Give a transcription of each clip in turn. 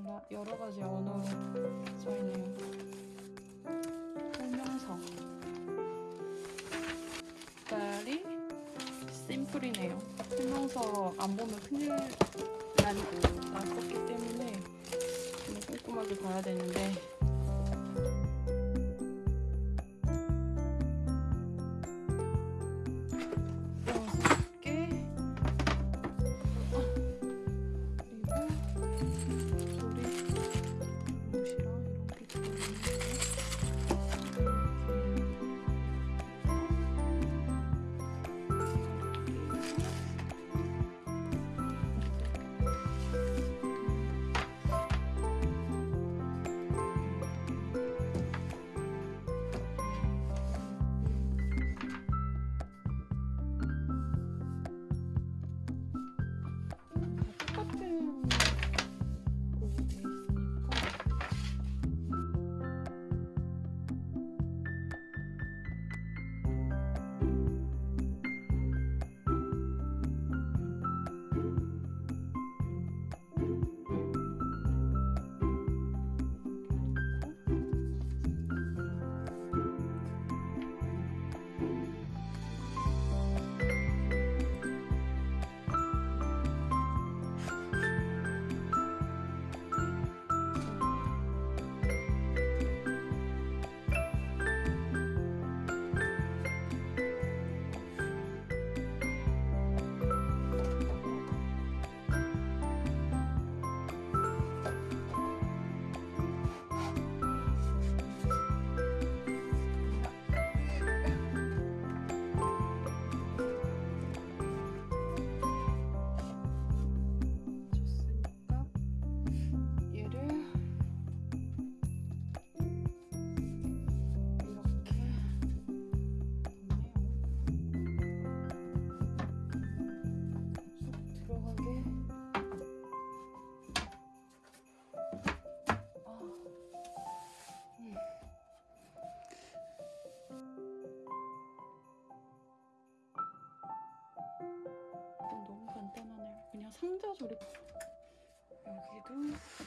젤라 여러 가지 언어로 써있네요. 설명서. 색깔이 심플이네요. 설명서 안 보면 큰일 나고 났었기 때문에 좀 꼼꼼하게 봐야 되는데 조립. 여기도 여기도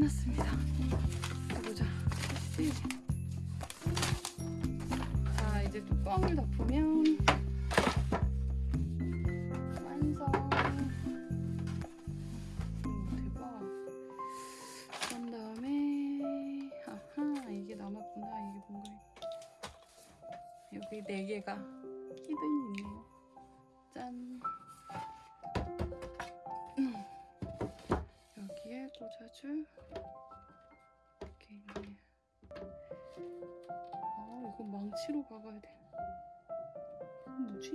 끝났습니다. 보자. 자 이제 뚜껑을 덮으면 완성. 음, 대박. 그런 다음에 아하 이게 남았구나. 이게 뭔가 여기 네 개가 히든이 있네요. 짠. 여기에 꽂아줄 이렇게 있네요. 아 이거 망치로 박아야 돼. 이건 뭐지?